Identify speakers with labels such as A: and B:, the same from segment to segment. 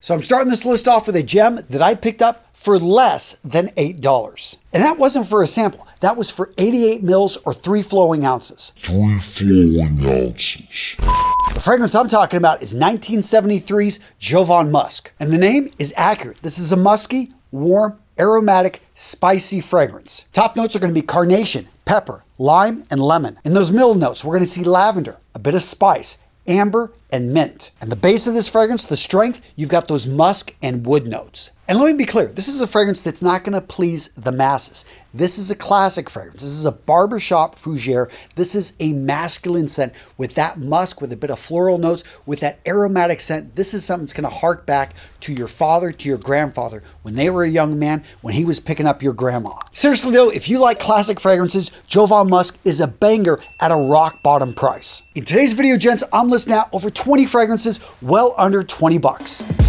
A: So I'm starting this list off with a gem that I picked up for less than $8. And that wasn't for a sample. That was for 88 mils or three flowing ounces.
B: Three flowing ounces.
A: The fragrance I'm talking about is 1973's Jovan Musk. And the name is accurate. This is a musky, warm, aromatic, spicy fragrance. Top notes are going to be carnation, pepper, lime, and lemon. In those middle notes, we're going to see lavender, a bit of spice, amber, and mint. And the base of this fragrance, the strength, you've got those musk and wood notes. And let me be clear, this is a fragrance that's not going to please the masses. This is a classic fragrance. This is a barbershop fougere. This is a masculine scent with that musk, with a bit of floral notes, with that aromatic scent. This is something that's going to hark back to your father, to your grandfather, when they were a young man, when he was picking up your grandma. Seriously though, if you like classic fragrances, Jovan Musk is a banger at a rock bottom price. In today's video, gents, I'm listing out over 20 fragrances well under 20 bucks.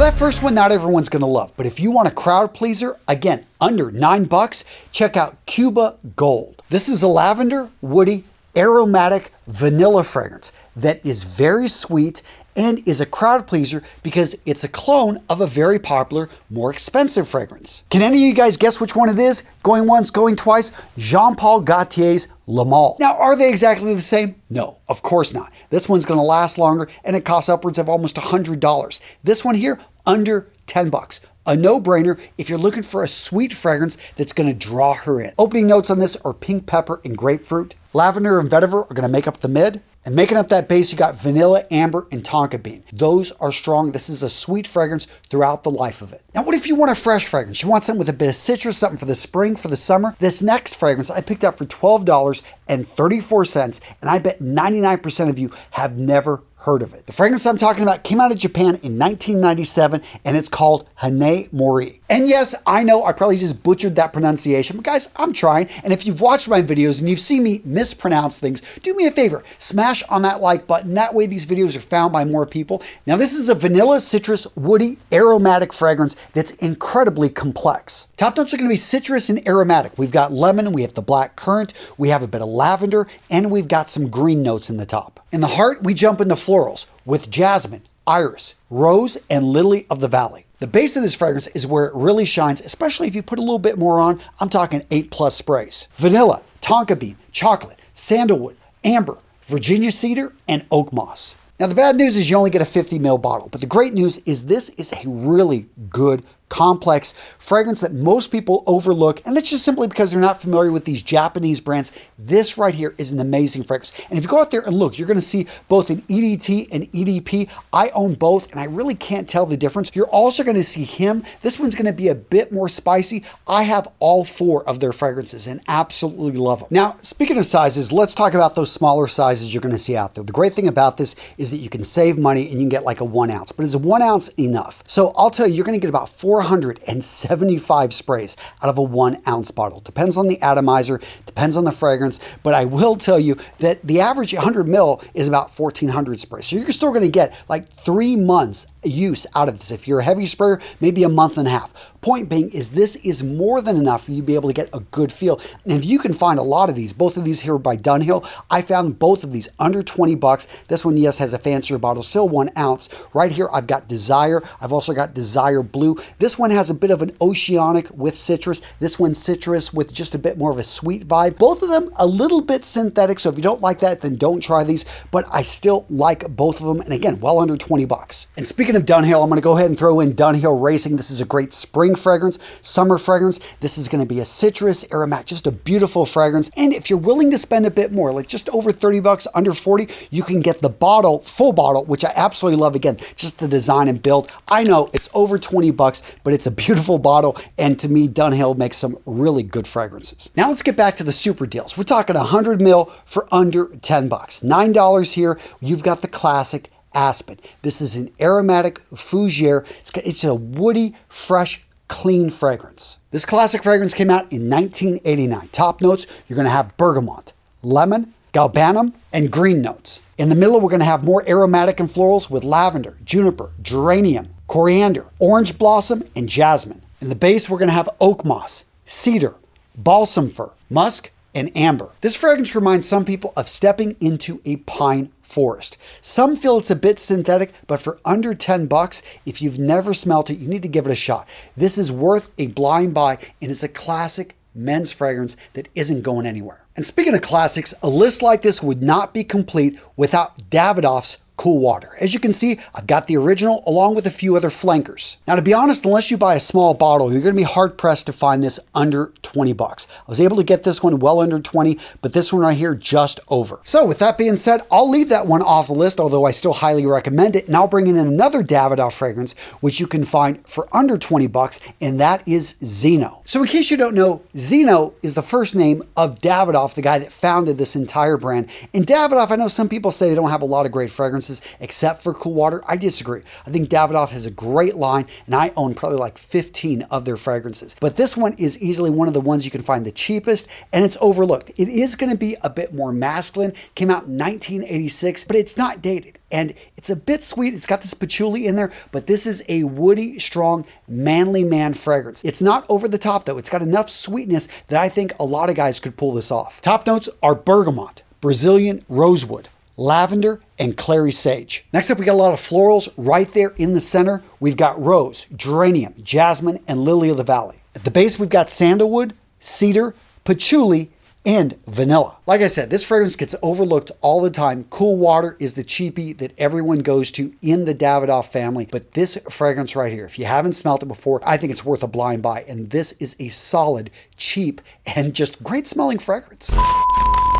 A: That first one, not everyone's gonna love, but if you want a crowd pleaser, again, under nine bucks, check out Cuba Gold. This is a lavender, woody, aromatic vanilla fragrance that is very sweet and is a crowd pleaser because it's a clone of a very popular, more expensive fragrance. Can any of you guys guess which one it is? Going once, going twice? Jean-Paul Gaultier's Le Male. Now, are they exactly the same? No, of course not. This one's gonna last longer and it costs upwards of almost $100. This one here, under 10 bucks. A no-brainer if you're looking for a sweet fragrance that's gonna draw her in. Opening notes on this are pink pepper and grapefruit. Lavender and vetiver are gonna make up the mid. And making up that base, you got vanilla, amber, and tonka bean. Those are strong. This is a sweet fragrance throughout the life of it. Now, what if you want a fresh fragrance? You want something with a bit of citrus, something for the spring, for the summer? This next fragrance I picked up for $12.34, and I bet 99% of you have never heard of it. The fragrance I'm talking about came out of Japan in 1997 and it's called Hanae Mori. And yes, I know I probably just butchered that pronunciation, but guys, I'm trying. And if you've watched my videos and you've seen me mispronounce things, do me a favor, smash on that like button. That way these videos are found by more people. Now this is a vanilla, citrus, woody, aromatic fragrance that's incredibly complex. Top notes are gonna be citrus and aromatic. We've got lemon, we have the black currant, we have a bit of lavender, and we've got some green notes in the top. In the heart, we jump into florals with jasmine, iris, rose, and lily of the valley. The base of this fragrance is where it really shines, especially if you put a little bit more on. I'm talking 8 plus sprays. Vanilla, tonka bean, chocolate, sandalwood, amber, Virginia cedar, and oak moss. Now the bad news is you only get a 50 ml bottle, but the great news is this is a really good complex fragrance that most people overlook. And that's just simply because they're not familiar with these Japanese brands. This right here is an amazing fragrance. And if you go out there and look, you're going to see both an EDT and EDP. I own both and I really can't tell the difference. You're also going to see him. This one's going to be a bit more spicy. I have all four of their fragrances and absolutely love them. Now, speaking of sizes, let's talk about those smaller sizes you're going to see out there. The great thing about this is that you can save money and you can get like a one ounce, but is a one ounce enough? So I'll tell you, you're going to get about four 475 sprays out of a one ounce bottle. Depends on the atomizer, depends on the fragrance, but I will tell you that the average 100 mil is about 1400 sprays. So you're still going to get like three months use out of this. If you're a heavy sprayer, maybe a month and a half. Point being is this is more than enough for you to be able to get a good feel. And if you can find a lot of these, both of these here by Dunhill, I found both of these under 20 bucks. This one, yes, has a fancier bottle, still one ounce. Right here, I've got Desire. I've also got Desire Blue. This one has a bit of an oceanic with citrus. This one citrus with just a bit more of a sweet vibe. Both of them a little bit synthetic. So if you don't like that, then don't try these. But I still like both of them. And again, well under 20 bucks. And speaking of Dunhill, I'm going to go ahead and throw in Dunhill Racing. This is a great spring fragrance, summer fragrance. This is going to be a citrus aromatic, just a beautiful fragrance. And if you're willing to spend a bit more, like just over 30 bucks, under 40, you can get the bottle, full bottle, which I absolutely love. Again, just the design and build. I know it's over 20 bucks, but it's a beautiful bottle. And to me, Dunhill makes some really good fragrances. Now let's get back to the super deals. We're talking 100 mil for under 10 bucks. $9 here. You've got the classic Aspen. This is an aromatic fougere. It's, it's a woody, fresh clean fragrance. This classic fragrance came out in 1989. Top notes, you're going to have bergamot, lemon, galbanum, and green notes. In the middle, we're going to have more aromatic and florals with lavender, juniper, geranium, coriander, orange blossom, and jasmine. In the base, we're going to have oak moss, cedar, balsam fir, musk, and amber. This fragrance reminds some people of stepping into a pine forest. Some feel it's a bit synthetic, but for under 10 bucks, if you've never smelt it, you need to give it a shot. This is worth a blind buy and it's a classic men's fragrance that isn't going anywhere. And speaking of classics, a list like this would not be complete without Davidoff's cool water. As you can see, I've got the original along with a few other flankers. Now, to be honest, unless you buy a small bottle, you're going to be hard pressed to find this under 20 bucks. I was able to get this one well under 20, but this one right here just over. So with that being said, I'll leave that one off the list, although I still highly recommend it. Now bringing in another Davidoff fragrance, which you can find for under 20 bucks, and that is Zino. So in case you don't know, Zino is the first name of Davidoff, the guy that founded this entire brand. And Davidoff, I know some people say they don't have a lot of great fragrances except for Cool Water. I disagree. I think Davidoff has a great line and I own probably like 15 of their fragrances. But this one is easily one of the ones you can find the cheapest and it's overlooked. It is going to be a bit more masculine. Came out in 1986, but it's not dated and it's a bit sweet. It's got this patchouli in there, but this is a woody, strong, manly man fragrance. It's not over the top though. It's got enough sweetness that I think a lot of guys could pull this off. Top notes are bergamot, Brazilian rosewood, lavender, and clary sage. Next up, we got a lot of florals right there in the center. We've got rose, geranium, jasmine, and lily of the valley. At the base, we've got sandalwood, cedar, patchouli, and vanilla. Like I said, this fragrance gets overlooked all the time. Cool Water is the cheapie that everyone goes to in the Davidoff family, but this fragrance right here, if you haven't smelled it before, I think it's worth a blind buy. And this is a solid, cheap, and just great smelling fragrance.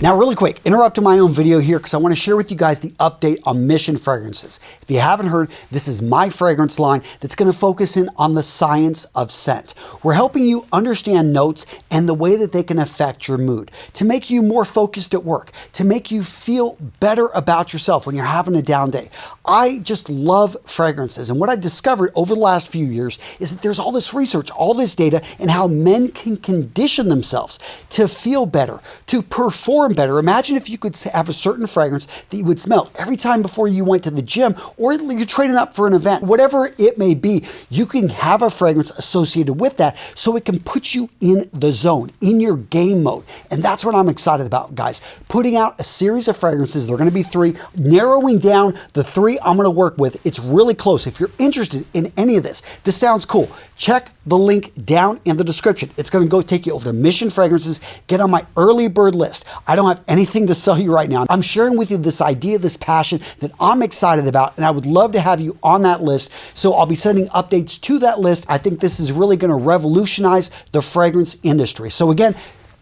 A: Now, really quick, interrupting my own video here because I want to share with you guys the update on Mission Fragrances. If you haven't heard, this is my fragrance line that's going to focus in on the science of scent. We're helping you understand notes and the way that they can affect your mood, to make you more focused at work, to make you feel better about yourself when you're having a down day. I just love fragrances. And what I discovered over the last few years is that there's all this research, all this data, and how men can condition themselves to feel better, to perform better. Imagine if you could have a certain fragrance that you would smell every time before you went to the gym or you're training up for an event, whatever it may be, you can have a fragrance associated with that so it can put you in the zone, in your game mode. And that's what I'm excited about, guys. Putting out a series of fragrances, they're gonna be three, narrowing down the three I'm gonna work with. It's really close. If you're interested in any of this, this sounds cool. Check the link down in the description. It's gonna go take you over to Mission Fragrances, get on my early bird list. I don't have anything to sell you right now. I'm sharing with you this idea, this passion that I'm excited about, and I would love to have you on that list. So I'll be sending updates to that list. I think this is really going to revolutionize the fragrance industry. So again,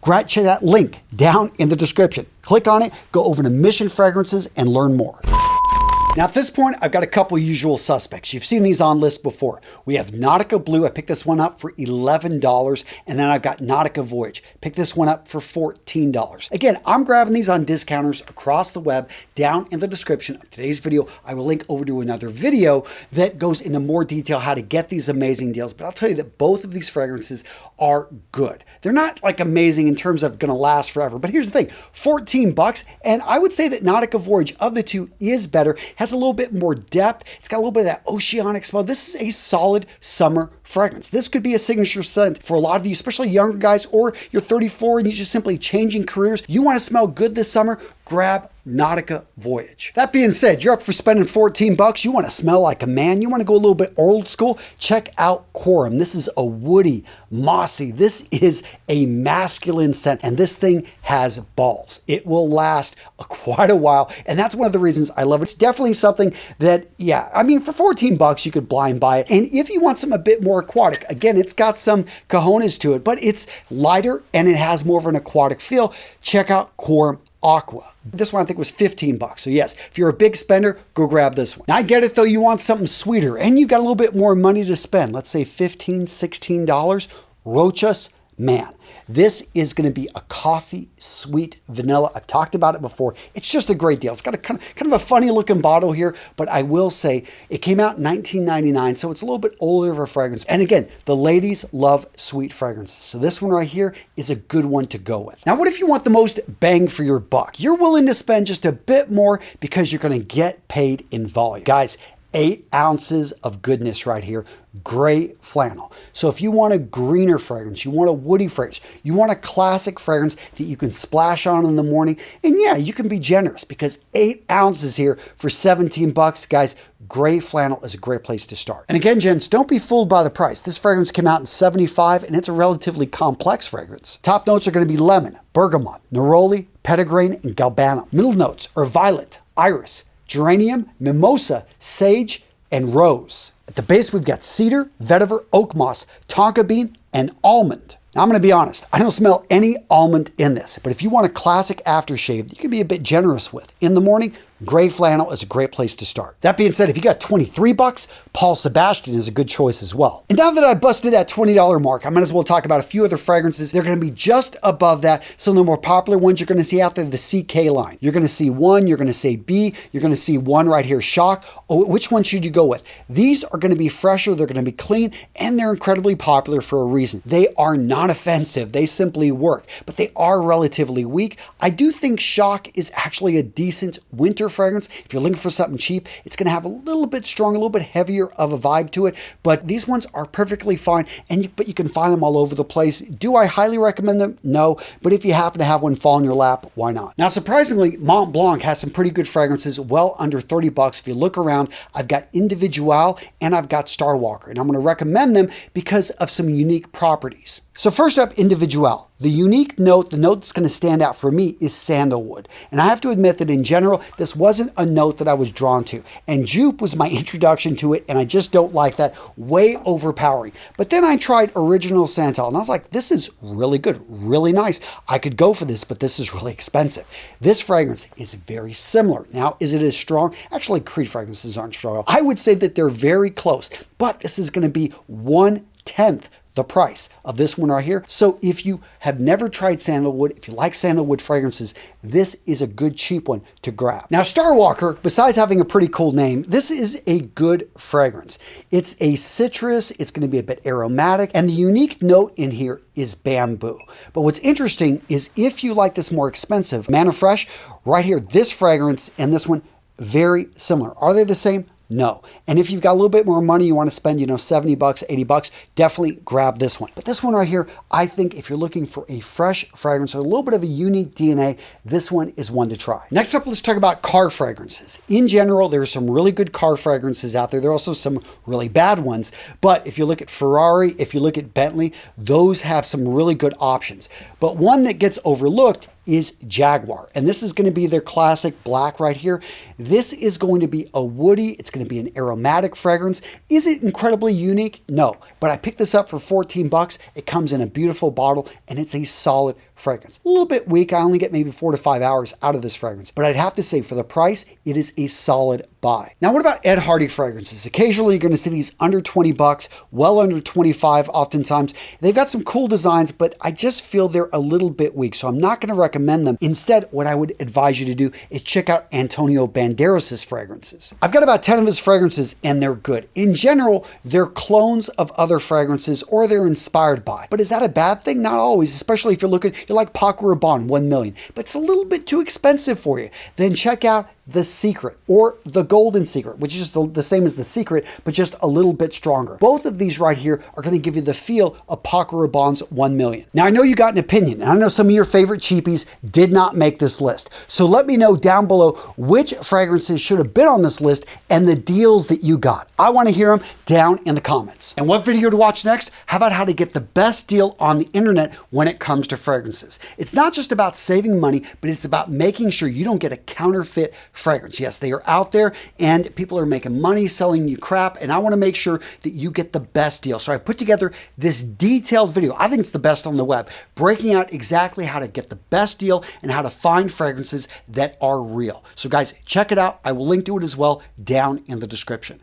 A: check that link down in the description. Click on it, go over to Mission Fragrances and learn more. Now at this point, I've got a couple usual suspects. You've seen these on lists before. We have Nautica Blue. I picked this one up for $11. And then I've got Nautica Voyage. Pick this one up for $14. Again, I'm grabbing these on discounters across the web. Down in the description of today's video, I will link over to another video that goes into more detail how to get these amazing deals. But I'll tell you that both of these fragrances are good. They're not like amazing in terms of going to last forever. But here's the thing, 14 bucks. And I would say that Nautica Voyage of the two is better has a little bit more depth. It's got a little bit of that oceanic smell. This is a solid summer fragrance. This could be a signature scent for a lot of you, especially younger guys, or you're 34 and you're just simply changing careers. You want to smell good this summer? Grab Nautica Voyage. That being said, you're up for spending 14 bucks. You want to smell like a man. You want to go a little bit old school. Check out Quorum. This is a woody, mossy. This is a masculine scent, and this thing has balls. It will last a, quite a while, and that's one of the reasons I love it. It's definitely something that, yeah, I mean, for 14 bucks, you could blind buy it. And if you want something a bit more aquatic, again, it's got some cojones to it, but it's lighter and it has more of an aquatic feel. Check out Quorum Aqua. This one I think was 15 bucks. So yes, if you're a big spender, go grab this one. Now, I get it though, you want something sweeter and you got a little bit more money to spend. Let's say 15, 16 dollars. Rochas man, this is going to be a coffee sweet vanilla. I've talked about it before. It's just a great deal. It's got a kind of, kind of a funny looking bottle here, but I will say it came out in 1999, so it's a little bit older of a fragrance. And again, the ladies love sweet fragrances. So this one right here is a good one to go with. Now, what if you want the most bang for your buck? You're willing to spend just a bit more because you're going to get paid in volume. Guys, eight ounces of goodness right here. Gray flannel. So if you want a greener fragrance, you want a woody fragrance, you want a classic fragrance that you can splash on in the morning, and yeah, you can be generous because eight ounces here for 17 bucks, guys, gray flannel is a great place to start. And again, gents, don't be fooled by the price. This fragrance came out in 75 and it's a relatively complex fragrance. Top notes are going to be lemon, bergamot, neroli, petitgrain, and galbanum. Middle notes are violet, iris, geranium, mimosa, sage, and rose. At the base, we've got cedar, vetiver, oak moss, tonka bean, and almond. Now, I'm going to be honest, I don't smell any almond in this, but if you want a classic aftershave that you can be a bit generous with in the morning, gray flannel is a great place to start. That being said, if you got 23 bucks, Paul Sebastian is a good choice as well. And now that I busted that $20 mark, I might as well talk about a few other fragrances. They're going to be just above that. Some of the more popular ones you're going to see out there, the CK line. You're going to see one, you're going to say B, you're going to see one right here, Shock. Oh, which one should you go with? These are going to be fresher, they're going to be clean, and they're incredibly popular for a reason. They are not offensive, they simply work, but they are relatively weak. I do think Shock is actually a decent winter fragrance. If you're looking for something cheap, it's going to have a little bit strong, a little bit heavier of a vibe to it. But these ones are perfectly fine, and you, but you can find them all over the place. Do I highly recommend them? No. But if you happen to have one fall in your lap, why not? Now, surprisingly, Mont Blanc has some pretty good fragrances, well under 30 bucks. If you look around, I've got Individual and I've got Starwalker, and I'm going to recommend them because of some unique properties. So first up, Individual. The unique note, the note that's going to stand out for me is sandalwood. And I have to admit that in general, this wasn't a note that I was drawn to. And jupe was my introduction to it, and I just don't like that. Way overpowering. But then I tried Original Santal, and I was like, this is really good, really nice. I could go for this, but this is really expensive. This fragrance is very similar. Now, is it as strong? Actually, Creed fragrances aren't strong. I would say that they're very close, but this is going to be one tenth the price of this one right here. So if you have never tried sandalwood, if you like sandalwood fragrances, this is a good cheap one to grab. Now Starwalker, besides having a pretty cool name, this is a good fragrance. It's a citrus, it's gonna be a bit aromatic, and the unique note in here is bamboo. But what's interesting is if you like this more expensive, Manna Fresh, right here, this fragrance and this one, very similar. Are they the same? No. And if you've got a little bit more money, you want to spend, you know, 70 bucks, 80 bucks, definitely grab this one. But this one right here, I think if you're looking for a fresh fragrance or a little bit of a unique DNA, this one is one to try. Next up, let's talk about car fragrances. In general, there are some really good car fragrances out there. There are also some really bad ones. But if you look at Ferrari, if you look at Bentley, those have some really good options. But one that gets overlooked is Jaguar. And this is going to be their classic black right here. This is going to be a woody, it's going to be an aromatic fragrance. Is it incredibly unique? No, but I picked this up for 14 bucks. It comes in a beautiful bottle and it's a solid fragrance. A little bit weak. I only get maybe four to five hours out of this fragrance, but I'd have to say for the price, it is a solid buy. Now, what about Ed Hardy fragrances? Occasionally, you're going to see these under 20 bucks, well under 25 oftentimes. They've got some cool designs, but I just feel they're a little bit weak, so I'm not going to recommend them. Instead, what I would advise you to do is check out Antonio Banderas' fragrances. I've got about 10 of his fragrances, and they're good. In general, they're clones of other fragrances or they're inspired by. But is that a bad thing? Not always, especially if you're looking, you like Paco Rabanne, 1 million, but it's a little bit too expensive for you. Then check out The Secret or The Golden Secret, which is just the, same as The Secret, but just a little bit stronger. Both of these right here are going to give you the feel of Paco Rabanne's 1 million. Now, I know you got an opinion, and I know some of your favorite cheapies did not make this list. So let me know down below which fragrances should have been on this list and the deals that you got. I want to hear them down in the comments. And what video to watch next? How about how to get the best deal on the internet when it comes to fragrances. It's not just about saving money, but it's about making sure you don't get a counterfeit fragrance. Yes, they are out there and people are making money selling you crap, and I want to make sure that you get the best deal. So I put together this detailed video. I think it's the best on the web, breaking out exactly how to get the best deal and how to find fragrances that are real. So guys, check it out. I will link to it as well down in the description.